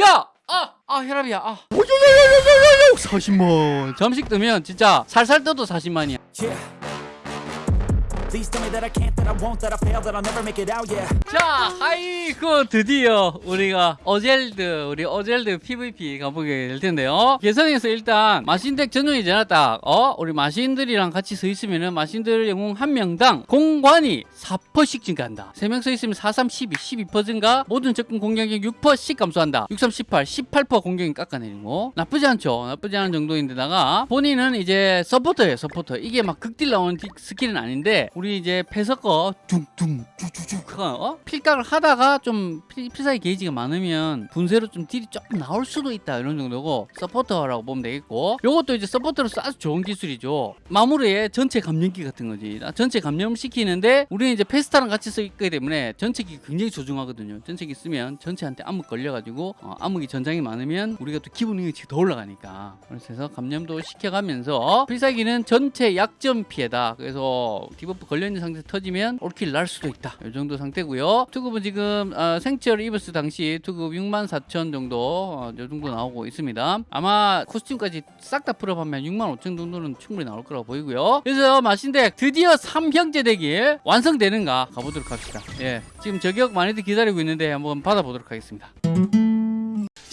야 아, 아 혈압이야 아 40만 잠식 뜨면 진짜 살살 떠도 40만이야 Yeah. 자, 아이고 드디어 우리가 어젤드 우리 어젤드 PVP 가보게 될 텐데요. 개성에서 일단 마신덱 전용이잖아 딱. 어? 우리 마신들이랑 같이 서 있으면은 마신들 영웅 한 명당 공관이 4%씩 증가한다. 3명 서 있으면 4, 3, 12, 12% 증가. 모든 접근 공격력 6%씩 감소한다. 6, 3, 18, 18% 공격력 깎아내리고 나쁘지 않죠. 나쁘지 않은 정도인데다가 본인은 이제 서포터예요. 서포터. 이게 막 극딜 나오는 디- 스킬은 아닌데 우리 이제 패서거 둥둥 쭉쭉쭉 어? 필각을 하다가 좀 필, 필살기 게이지가 많으면 분쇄로 좀 딜이 조금 나올 수도 있다 이런 정도고 서포터라고 보면 되겠고. 요것도 이제 서포터로서 아주 좋은 기술이죠. 마무리에 전체 감염기 같은 거지. 나 전체 감염시키는데 우리는 이제 페스타랑 같이 쓰기 때문에 전체기 굉장히 소중하거든요. 전체기 쓰면 전체한테 암흑 걸려가지고 어, 암흑이 전장이 많으면 우리가 또 능력치 더 올라가니까. 그래서 감염도 시켜가면서 필살기는 전체 약점 피해다. 그래서 debuff 걸려있는 상태에서 터지면 all kill 날 수도 있다. 이 정도 상태고요. 투급은 지금 어, 생체를 입었을 당시 투급 6만 4천 정도 어, 이 정도 나오고 있습니다. 아마 costume까지 싹 다 풀어보면 6만 5천 정도는 충분히 나올 거라고 보이고요. 그래서 마신덱 드디어 3형제 덱이 완성되는가 가보도록 합시다. 예 지금 저격 많이들 기다리고 있는데 한번 받아보도록 하겠습니다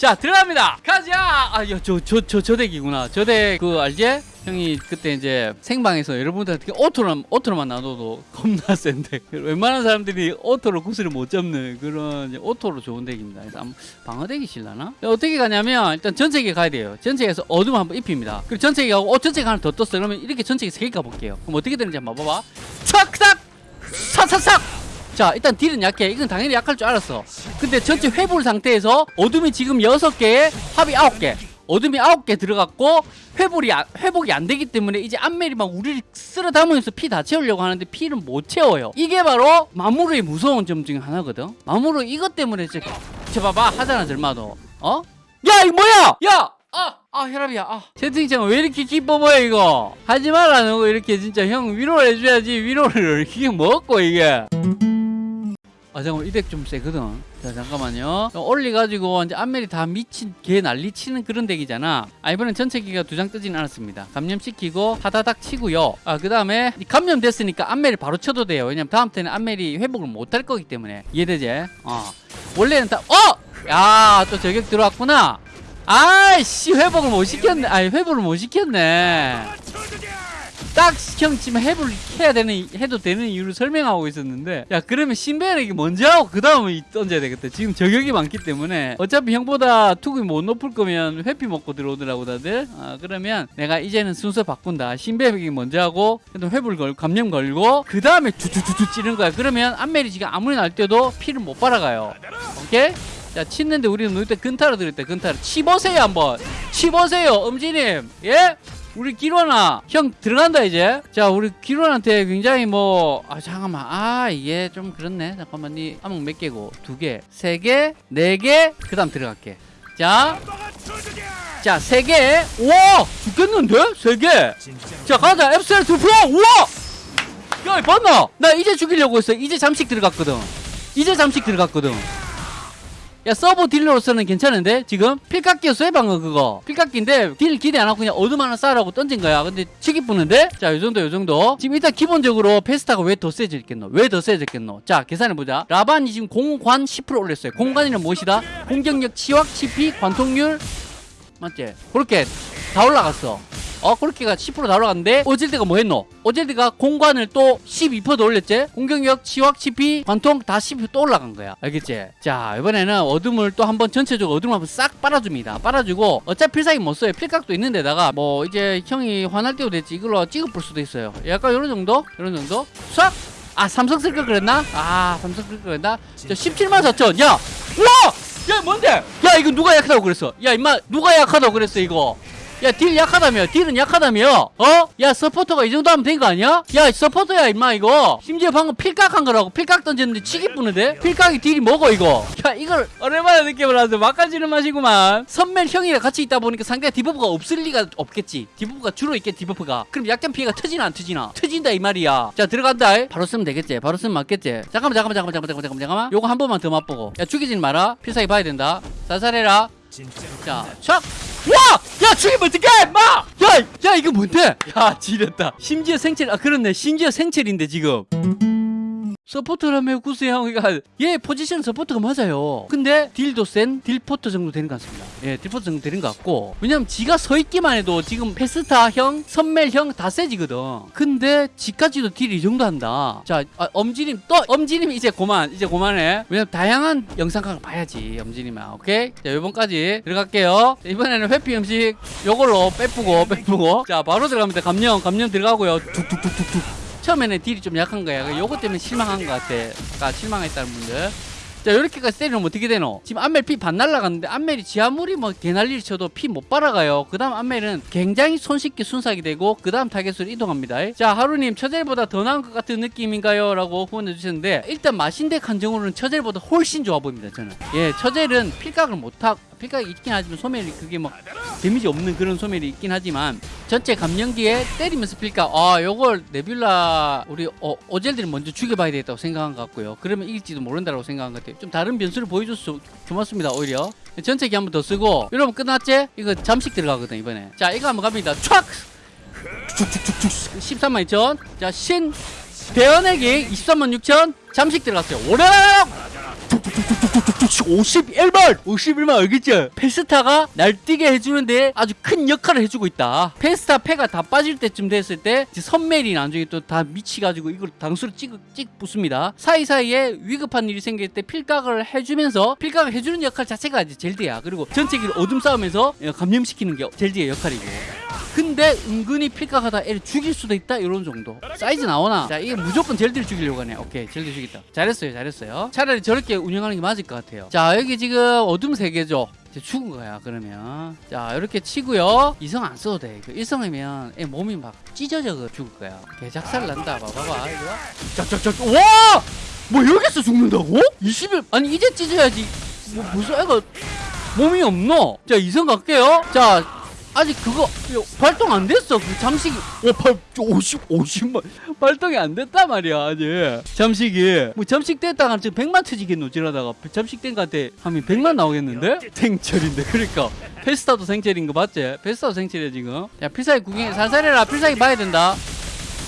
자 들어갑니다. 가자! 아저저 저 저 저 덱이구나. 저 덱 그 알지? 형이 그때 이제 생방에서 여러분들한테 오토로 오토로만 놔둬도 겁나 센데. 웬만한 사람들이 오토로 구슬을 못 잡는 그런 오토로 좋은 덱입니다. 그래서 한번 방어 덱이 실라나? 어떻게 가냐면 일단 전체기 가야 돼요. 전체기에서 어둠 한번 입힙니다. 그리고 전체기 가고 어 전체기 하나 더 떴어 그러면 이렇게 전체기 세개 가볼게요. 그럼 어떻게 되는지 한번 봐봐. 촥싹 싹싹싹 자 일단 딜은 약해. 이건 당연히 약할 줄 알았어. 근데 전체 회불 상태에서 어둠이 지금 6개에 합이 9개. 어둠이 9개 들어갔고 회복이, 안- 회복이 안 되기 때문에 이제 안멜이 막 우리를 쓸어 담으면서 피 다 채우려고 하는데 피를 못 채워요. 이게 바로 마무르의 무서운 점 중에 하나거든. 마무르 이것 때문에 이제 저 봐봐 하잖아 절마도. 어? 야 이거 뭐야? 야! 아, 아 혈압이야. 아. 채팅창 왜 이렇게 기뻐 보여 이거? 하지 말라는 거 이렇게 진짜 형 위로를 해줘야지. 위로를 이게 뭐고 이게 아 잠깐만 이 덱 좀 세거든. 자 잠깐만요. 올리가지고 이제 안멜이 다 미친 개 난리 치는 그런 덱이잖아. 아 이번엔 전체 기가 두 장 뜨진 않았습니다. 감염시키고 하다닥 치고요. 아그 다음에 감염됐으니까 안멜을 바로 쳐도 돼요. 왜냐면 다음 때는 안멜이 회복을 못 할 거기 때문에. 이해되지? 어. 원래는 다 어! 야 또 저격 들어왔구나. 아이씨 회복을 못 시켰네. 아니 회복을 못 시켰네 딱형 지금 해볼 해야 되는 해도 되는 이유를 설명하고 있었는데 야 그러면 신배에게 먼저 하고 그 다음에 던져야 되겠다. 지금 저격이 많기 때문에. 어차피 형보다 투급이 못 높을 거면 회피 먹고 들어오더라고 다들. 아 그러면 내가 이제는 순서 바꾼다. 신배에게 먼저 하고 그래도 회불 걸 감염 걸고 그 다음에 주주주주 찌는 거야. 그러면 지금 아무리 날 때도 피를 못 빨아가요. 오케이? 자 치는데 우리는 누이 때 근타로 들을 때 근타로 치보세요 한번. 치보세요 음지님. 예? 우리 기론아 형 들어간다 이제. 자 우리 기론한테 굉장히 뭐 아 잠깐만. 아 이게 좀 그렇네. 잠깐만 니 암흑 몇 개고? 두개세개네개그 다음 들어갈게. 자 자 세 개. 우와! 죽겠는데? 세 개 자 가자. 앱셀 투표 우와! 야 봤나? 나 이제 죽이려고 했어. 이제 잠식 들어갔거든. 이제 잠식 들어갔거든 야 서버 딜러로서는 괜찮은데? 지금? 필깎기였어 방금 그거? 필깎기인데 딜 기대 안 하고 그냥 어둠 하나 쌓으라고 던진 거야. 근데 치기 뿌는데? 자 요정도 요정도. 지금 일단 기본적으로 페스타가 왜 더 세졌겠노? 왜 더 세졌겠노? 자 계산해보자. 라반이 지금 공관 10% 올렸어요. 공관이는 무엇이다? 공격력 치확 치피 관통률. 맞지? 그렇게 다 올라갔어 어 그렇게가 10%다 올라갔는데 오젤드가 뭐 했노? 오젤드가 공관을 또 12%더 올렸지? 공격력 치확 치피 관통 다 12%또 올라간 거야. 알겠지? 자 이번에는 어둠을 또 한번 전체적으로 어둠을 한번 싹 빨아줍니다. 빨아주고 어차피 필살기 못 써요. 필각도 있는데다가 뭐 이제 형이 화날 때도 됐지. 이걸로 찍어볼 수도 있어요. 약간 이런 정도? 이런 정도? 싹! 아 삼성 쓸 걸 그랬나? 아 삼성 쓸 걸 그랬나? 저 17만 4천. 야! 우와! 야 뭔데? 야 이거 누가 약하다고 그랬어? 야 임마 누가 약하다고 그랬어 이거 야 딜 약하다며 딜은 약하다며 어? 야 서포터가 이 정도 하면 된 거 아니야? 야 서포터야 임마 이거. 심지어 방금 필각 한 거라고 필각 던졌는데 치기 뿌는데? 필각이 딜이 뭐고 이거. 야 이걸 오랜만에 느낌을 하서 막가지는 맛이구만. 선멜 형이랑 같이 있다 보니까 상대가 debuff가 없을 리가 없겠지. debuff가 주로 있겠 debuff가. 그럼 약간 피해가 터지나 안 터지나? 터진다 이 말이야. 자 들어간다. 바로 쓰면 되겠지 바로 쓰면 맞겠지. 잠깐만 잠깐만 잠깐만 잠깐만 잠깐만 잠깐만 요거 한 번만 더 맛보고. 야 죽이진 마라. 필살기 봐야 된다. 자살해라. 자, 촥! 와! 야, 죽이면 어떡해! 마! 야, 야, 이거 뭔데? 야, 지렸다. 심지어 생체, 아, 그렇네. 심지어 생체인데, 지금. 서포터라며 구수형 그러니까 얘 포지션 서포터가 맞아요 근데 딜도 센 딜포터 정도 되는 것 같습니다 예 딜포터 정도 되는 것 같고 왜냐면 지가 서 있기만 해도 지금 페스타형 선멜형 다 세지거든 근데 지까지도 딜 이 정도 한다 자 아, 엄지님 또 엄지님 이제 그만 이제 그만해 왜냐면 다양한 영상각을 봐야지 엄지님아 오케이 자 요번까지 들어갈게요 자, 이번에는 회피 음식 요걸로 빼쁘고 빼쁘고 자 바로 들어갑니다 감령 감령 들어가고요 툭툭툭툭툭 처음에는 딜이 좀 약한 거야. 요것 때문에 실망한 것 같아. 아, 실망했다는 분들. 자, 요렇게까지 때리면 어떻게 되노? 지금 안멜 피 반 날라갔는데 안멜이 지하물이 뭐 개난리를 쳐도 피 못 빨아가요. 그 다음 안멜은 굉장히 손쉽게 순삭이 되고 그 다음 타겟으로 이동합니다. 자, 하루님 처젤보다 더 나은 것 같은 느낌인가요? 라고 후원해 주셨는데 일단 마신덱 한정으로는 처젤보다 훨씬 좋아 보입니다. 저는. 예, 처젤은 필각을 못하고 필각이 있긴 하지만 소멸이 그게 뭐 데미지 없는 그런 소멸이 있긴 하지만 전체 감령기에 때리면서 필각 아 요걸 네뷸라 우리 어, 오젤들이 먼저 죽여봐야 되겠다고 생각한 것 같고요. 그러면 이길지도 모른다고 생각한 것 같아요. 좀 다른 변수를 보여줘서 고맙습니다 오히려. 전체기 한번 더 쓰고 여러분 끝났지? 이거 잠식 들어가거든 이번에. 자 이거 한번 갑니다. 촥! 쭉쭉쭉쭉 13만 2천. 자 신. 대연에게 23만 6천. 잠식 들어갔어요. 오락 51만 51만 알겠죠 페스타가 날뛰게 해주는데 아주 큰 역할을 해주고 있다. 페스타 패가 다 빠질 때쯤 됐을 때 선멜이 나중에 또 다 미치가지고 이걸 당수로 찍, 찍 붙습니다. 사이사이에 위급한 일이 생길 때 필각을 해주면서 필각을 해주는 역할 자체가 이제 젤드야. 그리고 전체기를 어둠 싸움에서 감염시키는 게 젤드의 역할이고 근데 은근히 필각하다 애를 죽일 수도 있다 이런 정도. 사이즈 나오나? 자 이게 무조건 젤드를 죽이려고 하네. 오케이 젤드 죽였다. 잘했어요 잘했어요. 차라리 저렇게 운영하는 게 맞을 것 같아요. 자 여기 지금 어둠 세계죠? 이제 죽은 거야 그러면. 자 이렇게 치고요. 이성 안 써도 돼. 그 일성이면 애 몸이 막 찢어져 그 죽을 거야. 개작살 난다. 봐봐봐. 짝짝짝 와! 뭐 여기서 죽는다고? 20일 아니 이제 찢어야지. 뭐 무슨 애가 몸이 없노? 자 이성 갈게요. 자 아직 그거 요, 발동 안 됐어. 그 잠식이. 오, 발, 50, 50만. 발동이 안 됐단 말이야 아직. 잠식이. 뭐 잠식 됐다가 지금 100만 터지겠노 지나다가. 잠식 된 거한테 하면 100만 나오겠는데? 생철인데. 그러니까. 페스타도 생철인 거 맞지? 페스타도 생철이야 지금. 야 필살기 구경해. 살살해라 필살기 봐야 된다.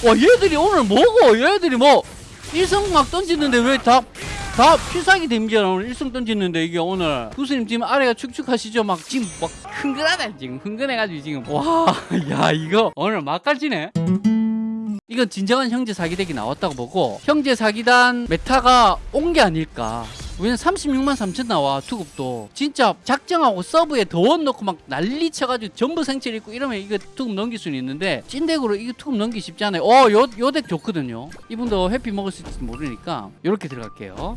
와 얘들이 오늘 뭐고? 얘들이 뭐 일성 막 던지는데 왜 다 다 필살기 데미지가 오늘 일성 던지는데 이게 오늘 교수님 지금 아래가 축축하시죠? 막 지금 막 흥건하다 지금. 흥건해가지고 지금. 와 야 이거 오늘 막갈지네. 이건 진정한 형제 사기덱이 나왔다고 보고 형제 사기단 meta가 온 게 아닐까 왜냐면 36만 3천 나와 투급도. 진짜 작정하고 서브에 더원 넣고 막 난리 쳐가지고 전부 생체를 입고 이러면 이거 투급 넘길 수는 있는데 찐덱으로 이거 투급 넘기 쉽지 않아요. 어요 요 덱 좋거든요. 이분도 해피 먹을 수 있을지 모르니까 요렇게 들어갈게요.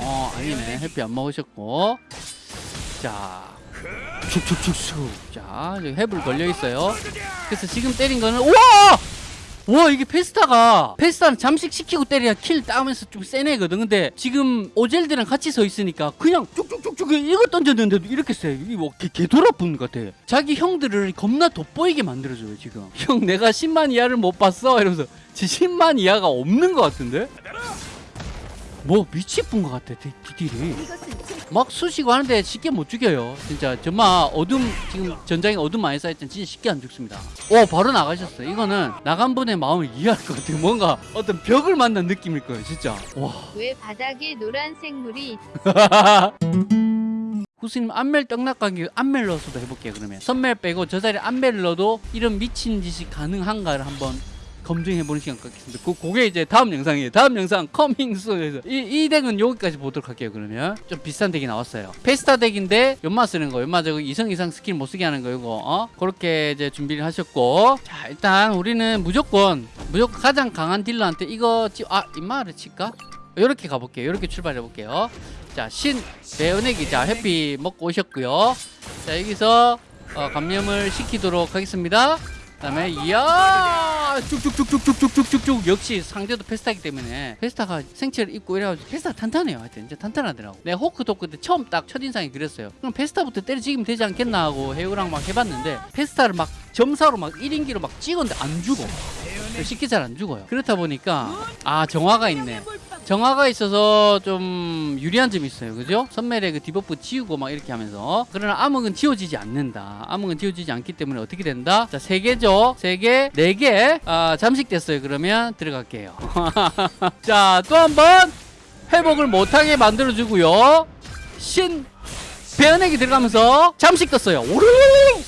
어 아니네. 해피 안 먹으셨고. 자 축축축축 자 여기 해불 걸려 있어요. 그래서 지금 때린 거는 우와 와 이게 페스타가 페스타는 잠식 시키고 때려야 킬 따면서 좀 세네거든. 근데 지금 오젤드랑 같이 서 있으니까 그냥 쭉쭉쭉쭉 이거 던졌는데도 이렇게 세. 이게 뭐 개, 개돌아분 것 같아. 자기 형들을 겁나 돋보이게 만들어줘요 지금. 형 내가 10만 이하를 못 봤어? 이러면서. 지 10만 이하가 없는 것 같은데 뭐 미치뿐 것 같아 디- 디딜이. 막 쑤시고 하는데 쉽게 못 죽여요. 진짜 정말 어둠 지금 전장에 어둠 많이 쌓였잖아 진짜 쉽게 안 죽습니다. 오 바로 나가셨어 이거는 나간 분의 마음을 이해할 것 같아요. 뭔가 어떤 벽을 만난 느낌일 거예요 진짜. 와. 왜 바닥에 노란색 물이 있- 구스님 안멜 떡락가기 안멜 넣어서도 해볼게요 그러면. 선멜 빼고 저 자리에 안멜 넣어도 이런 미친 짓이 가능한가를 한번 검증해보는 시간 갖겠습니다 그, 그게 이제 다음 영상이에요 다음 영상 coming soon에서 이, 이 덱은 여기까지 보도록 할게요 그러면 좀 비싼 덱이 나왔어요 페스타 덱인데 연마 쓰는 거 연마 저거 이성 이상 스킬 못 쓰게 하는 거 이거 어? 그렇게 이제 준비를 하셨고 자 일단 우리는 무조건 무조건 가장 강한 딜러한테 이거 찌, 아 임마를 칠까? 이렇게 가볼게요 이렇게 출발해 볼게요 자, 신 배은액이 자 해피 먹고 오셨고요. 자, 여기서 어, 감염을 시키도록 하겠습니다. 그다음에 이야 쭉쭉쭉쭉쭉쭉쭉쭉 역시 상대도 페스타기 때문에 페스타가 생체를 입고 이래가지고 페스타 탄탄해요. 하여튼 이제 탄탄하더라고. 내가 호크 도크 때 처음 딱 첫인상이 그랬어요. 그럼 페스타부터 때려찍으면 되지 않겠나 하고 해우랑 막 해봤는데 페스타를 막 점사로 막 1인기로 막 찍었는데 안 죽어. 쉽게 잘 안 죽어요. 그렇다 보니까 아 정화가 있네 정화가 있어서 좀 유리한 점이 있어요. 그죠? 선멜의 그 debuff 지우고 막 이렇게 하면서 그러나 암흑은 지워지지 않는다. 암흑은 지워지지 않기 때문에 어떻게 된다? 자, 세 개죠. 세 개, 네 개. 아, 잠식됐어요. 그러면 들어갈게요. 자, 또 한 번 회복을 못하게 만들어주고요. 신 배은액이 들어가면서 잠식 떴어요. 오르르르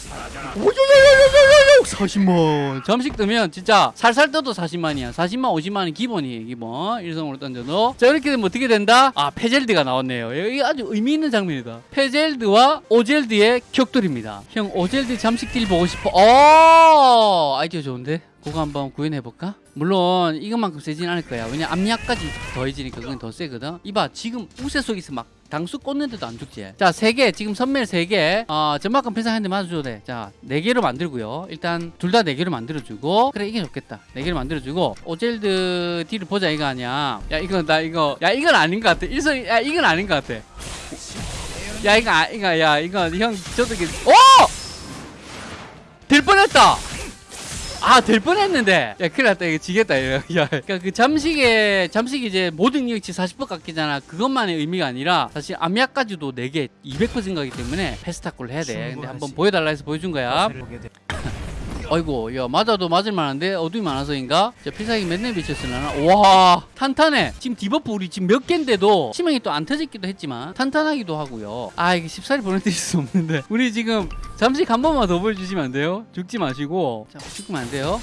40만. 잠식 뜨면 진짜 살살 떠도 40만이야. 40만 50만이 기본이에요 기본. 일성으로 던져도. 자 이렇게 되면 어떻게 된다? 아 페젤드가 나왔네요. 이게 아주 의미 있는 장면이다. 페젤드와 오젤드의 격돌입니다. 형 오젤드 잠식 딜 보고 싶어. 어 아이디어 좋은데? 그거 한번 구현해볼까? 물론 이것만큼 세진 않을 거야. 왜냐 압력까지 더해지니까 그건 더 세거든. 이봐 지금 우세 속에서 막 당수 꽂는데도 안 죽지. 자세개 지금 선멜 세개. 어, 필살 한대 맞아줘도 돼자네 개로 만들고요. 일단 둘다네 개로 만들어주고. 그래 이게 좋겠다. 네 개로 만들어주고. 오젤드 딜을 보자 이거 아니야. 야 이거 나 이거 야 이건 아닌 것 같아. 일선 야 이건 아닌 것 같아. 야 이거 아 이거 야 이거 형 저도 오! 될 뻔했다 아, 될 뻔했는데. 야, 큰일 났다. 이거 지겠다. 이거. 야, 그러니까 그 잠식에, 잠식이 이제 모든 능력치 40% 깎이잖아. 그것만의 의미가 아니라 사실 암약까지도 4개 200% 가기 때문에 패스타콜을 해야 돼. 근데 한번 보여달라 해서 보여준 거야. 아이고, 야, 맞아도 맞을 만한데 어둠이 많아서인가? 자, 필살기 몇내 미쳤으려나? 와, 탄탄해. 지금 debuff 우리 지금 몇 개인데도 치명이 또 안 터졌기도 했지만 탄탄하기도 하고요. 아, 이게 쉽사리 보내드릴 수 없는데. 우리 지금 잠식 한 번만 더 보여주시면 안 돼요? 죽지 마시고. 자, 죽으면 안 돼요.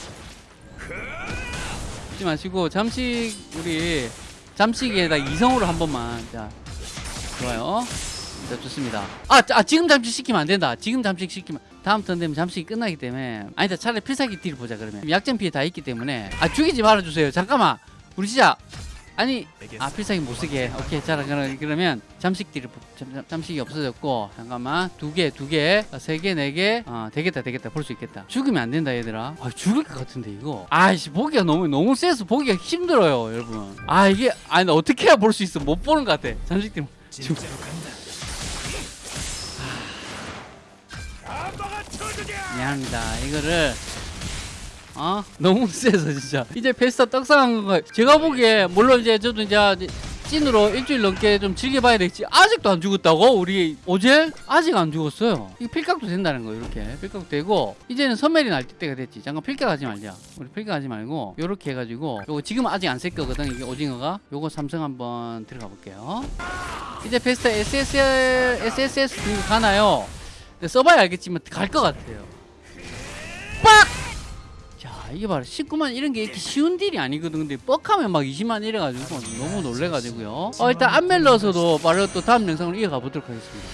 죽지 마시고 잠식 우리 잠식에다 이성으로 한 번만. 자, 좋아요. 자, 좋습니다. 아, 자, 아, 지금 잠식 시키면 안 된다. 지금 잠식 시키면 다음 턴 되면 잠식이 끝나기 때문에 아니다 차라리 필살기 딜 보자 그러면. 약점 피해 다 있기 때문에. 아 죽이지 말아주세요. 잠깐만. 우리 진짜 아니 아 필살기 못 쓰게. 오케이 자 그러- 그러면 잠식 보- 잠, 잠- 잠식이 없어졌고 잠깐만. 두 개 두 개 세 개 네개 어 되겠다 되겠다. 볼 수 있겠다. 죽으면 안 된다 얘들아. 아 죽을 것 같은데 이거. 아이씨 보기가 너무 너무 세서 보기가 힘들어요 여러분. 아 이게 아니 나 어떻게 해야 볼 수 있어? 못 보는 것 같아. 잠식 딜. 진짜 미안합니다. 이거를 어? 너무 세서 진짜. 이제 페스타 떡상한 거 제가 보기에 물론 이제 저도 이제 찐으로 일주일 넘게 좀 즐겨봐야 되겠지. 아직도 안 죽었다고? 우리 오젤? 아직 안 죽었어요. 이거 필각도 된다는 거 이렇게. 필각도 되고. 이제는 선멜이 날 때가 됐지. 잠깐 필각하지 말자. 우리 필각하지 말고. 요렇게 해가지고. 요거 지금 아직 안 쓸 거거든 이게 오징어가. 요거 삼성 한번 들어가 볼게요. 이제 페스타 SSL SSS 가나요? 써봐야 알겠지만 갈 것 같아요 이게 바로 19만 이런 게 이렇게 쉬운 딜이 아니거든. 근데 뻑하면 막 20만 이래가지고 너무 놀래가지고요. 어 일단 안멜러서도 바로 또 다음 영상으로 이어가 보도록 하겠습니다